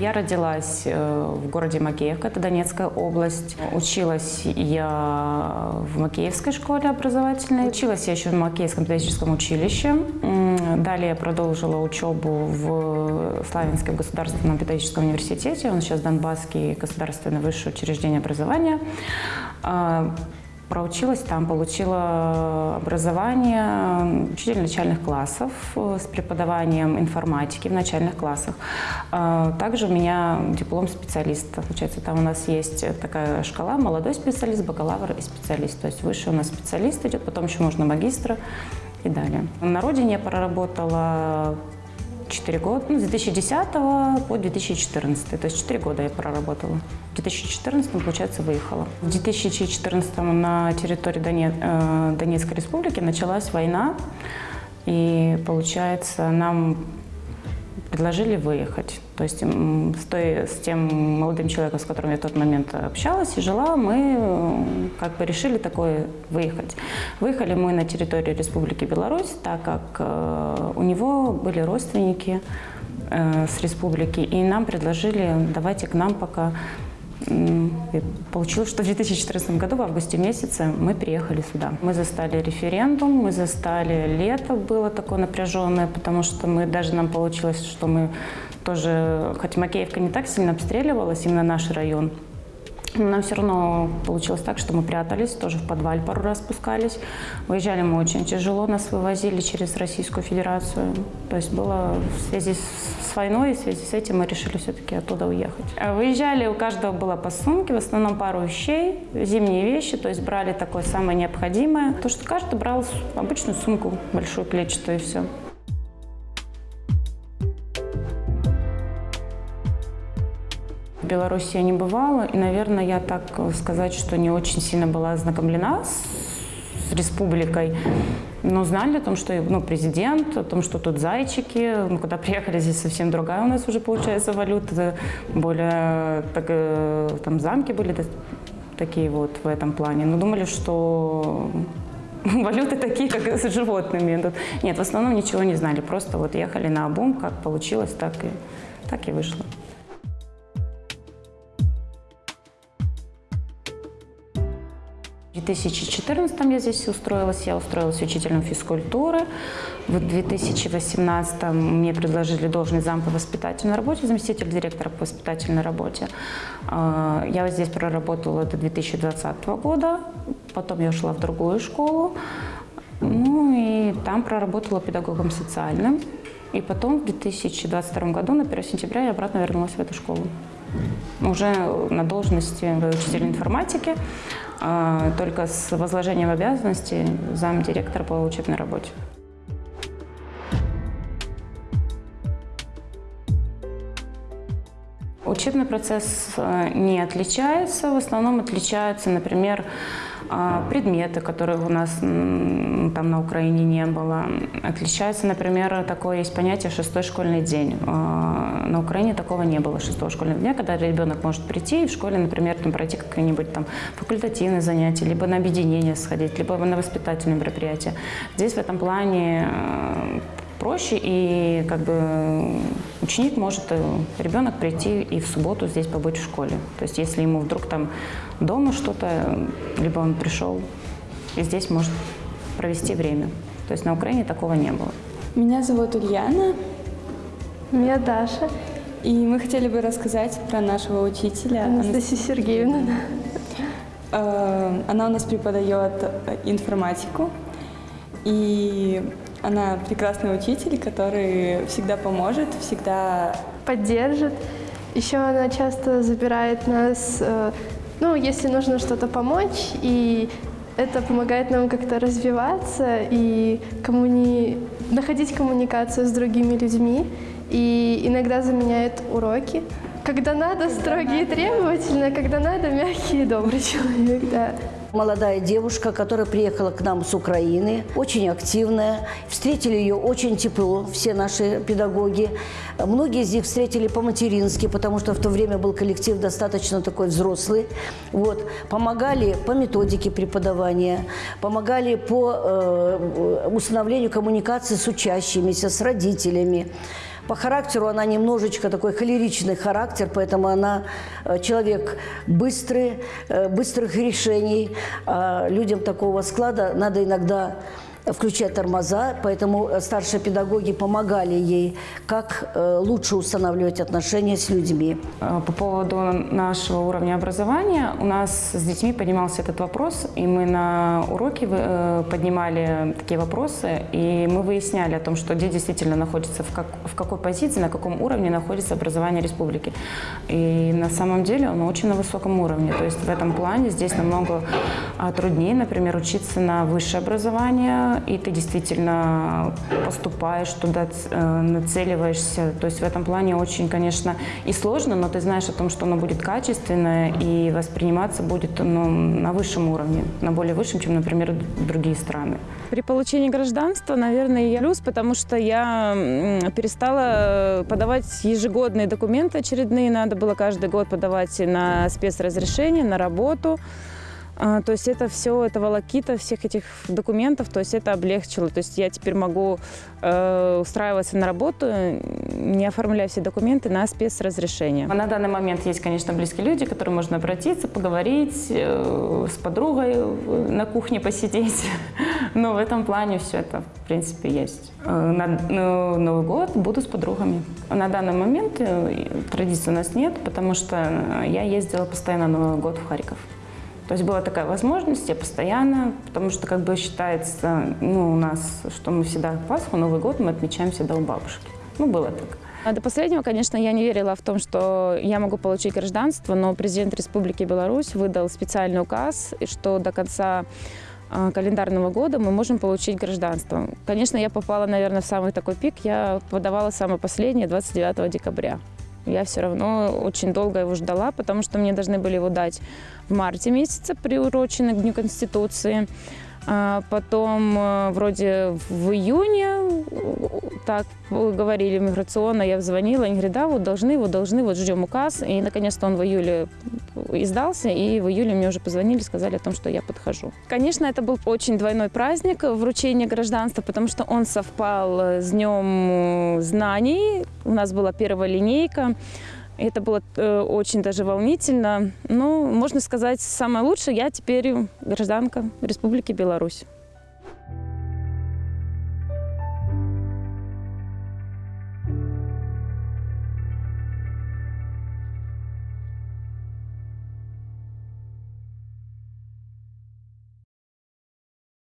Я родилась э, в городе Макеевка, это Донецкая область. Училась я в Макеевской школе образовательной. Училась я еще в Макеевском педагогическом училище. Далее продолжила учебу в Славянском государственном педагогическом университете. Он сейчас Донбасский государственное высшее учреждение образования. Проучилась там, получила образование учитель начальных классов э, с преподаванием информатики в начальных классах. Также у меня диплом специалиста. Получается, там у нас есть такая шкала молодой специалист, бакалавр и специалист. То есть выше у нас специалист идет, потом еще можно магистра и далее. На родине я проработала 4 года, ну, с 2010 по 2014, то есть 4 года я проработала. В 2014, получается, выехала. В 2014 на территории э, Донецкой республики началась война, и, получается, нам предложили выехать. То есть с, той, с тем молодым человеком, с которым я в тот момент общалась и жила, мы э, как бы решили такое выехать. Выехали мы на территорию Республики Беларусь, так как э, у него были родственники с республики, и нам предложили, давайте к нам пока. Получилось, что в 2014 году, в августе месяце, мы приехали сюда. Мы застали референдум, мы застали лето, было такое напряженное, потому что мы даже нам получилось, что мы тоже, хоть Макеевка не так сильно обстреливалась, именно наш район, нам все равно получилось так, что мы прятались, тоже в подвале пару раз спускались. Выезжали мы очень тяжело, нас вывозили через Российскую Федерацию. То есть было в связи с войной, и в связи с этим мы решили все-таки оттуда уехать. А Выезжали, у каждого было по сумке, в основном пару вещей, зимние вещи, то есть брали такое самое необходимое. То, что каждый брал обычную сумку, большую клетчатую и все. Беларуси я не бывала, и, наверное, я так сказать, что не очень сильно была ознакомлена с, с республикой. Но знали о том, что ну, президент, о том, что тут зайчики. Ну, когда приехали, здесь совсем другая у нас уже получается валюта. Более так, э, там замки были такие вот в этом плане. Но думали, что валюты такие, как с животными. Нет, в основном ничего не знали. Просто вот ехали на обум, как получилось, так и, так и вышло. В 2014 я здесь устроилась, я устроилась учителем физкультуры. В 2018 мне предложили должность зам по воспитательной работе, заместитель директора по воспитательной работе. А, Я здесь проработала до 2020 года, потом я ушла в другую школу, ну и там проработала педагогом социальным. И потом в 2022 году, на 1 сентября, я обратно вернулась в эту школу уже на должности учителя информатики, а, только с возложением обязанностей замдиректора по учебной работе. Учебный процесс э, не отличается, в основном отличаются, например, предметы, которых у нас там на Украине не было. Отличается, например, такое есть понятие «шестой школьный день». А, На Украине такого не было шестого школьного дня, когда ребенок может прийти и в школе, например, там, пройти какие-нибудь там факультативные занятия, либо на объединение сходить, либо на воспитательные мероприятия. Здесь в этом плане э, проще, и как бы ученик может, э, ребенок прийти и в субботу здесь побыть в школе. То есть если ему вдруг там дома что-то, э, либо он пришел и здесь может провести время. То есть на Украине такого не было. Меня зовут Ульяна, Меня Даша, и мы хотели бы рассказать про нашего учителя. Анастасия Сергеевна. Э, Она у нас преподает информатику, и она прекрасный учитель, который всегда поможет, всегда Поддержит. Еще она часто забирает нас, э, ну, если нужно что-то помочь, и это помогает нам как-то развиваться и коммуни... находить коммуникацию с другими людьми, и иногда заменяет уроки. Когда надо, строгий и требовательный, а когда надо, мягкий и добрый человек, да. Молодая девушка, которая приехала к нам с Украины, очень активная. Встретили ее очень тепло, все наши педагоги. Многие из них встретили по-матерински, потому что в то время был коллектив достаточно такой взрослый. Вот. Помогали по методике преподавания, помогали по э, установлению коммуникации с учащимися, с родителями По характеру она немножечко такой холеричный характер, поэтому она э, человек быстрый, э, быстрых решений. А людям такого склада надо иногда включать тормоза, поэтому э, старшие педагоги помогали ей, как э, лучше устанавливать отношения с людьми. Э, По поводу нашего уровня образования, у нас с детьми поднимался этот вопрос, и мы на уроке поднимали такие вопросы, и мы выясняли о том, что где действительно находится, в, как, в какой позиции, на каком уровне находится образование республики. И на самом деле оно очень на высоком уровне. То есть в этом плане здесь намного а, труднее, например, учиться на высшее образование, и ты действительно поступаешь туда, э, нацеливаешься. То есть в этом плане очень, конечно, и сложно, но ты знаешь о том, что оно будет качественное и восприниматься будет ну, на высшем уровне, на более высшем, чем, например, другие страны. При получении гражданства, наверное, я плюс, потому что я перестала подавать ежегодные документы очередные. Надо было каждый год подавать на спецразрешение, на работу. А, То есть это все, это волокита всех этих документов, то есть это облегчило. То есть я теперь могу э, устраиваться на работу, не оформляя все документы на спецразрешение. На данный момент есть, конечно, близкие люди, к которым можно обратиться, поговорить, э, с подругой на кухне посидеть. Но в этом плане все это, в принципе, есть. Э, На ну, Новый год буду с подругами. На данный момент э, традиций у нас нет, потому что я ездила постоянно на Новый год в Харьков. То есть была такая возможность, я постоянно, потому что как бы считается, ну, у нас, что мы всегда Пасху, Новый год мы отмечаем всегда у бабушки. Ну, было так. А До последнего, конечно, я не верила в том, что я могу получить гражданство, но президент Республики Беларусь выдал специальный указ, что до конца а, календарного года мы можем получить гражданство. Конечно, я попала, наверное, в самый такой пик. Я подавала самое последнее 29 декабря. Я все равно очень долго его ждала, потому что мне должны были его дать в марте месяце, приуроченный к Дню Конституции. А Потом э, вроде в июне, э, так говорили миграционно, я звонила, они говорят, да, вот должны, вот должны, вот ждем указ. И наконец-то он в июле издался, и в июле мне уже позвонили, сказали о том, что я подхожу. Конечно, это был очень двойной праздник вручения гражданства, потому что он совпал с Днем э, знаний. У нас была первая линейка. Это было э, очень даже волнительно. Ну, можно сказать, самое лучшее, я теперь гражданка Республики Беларусь.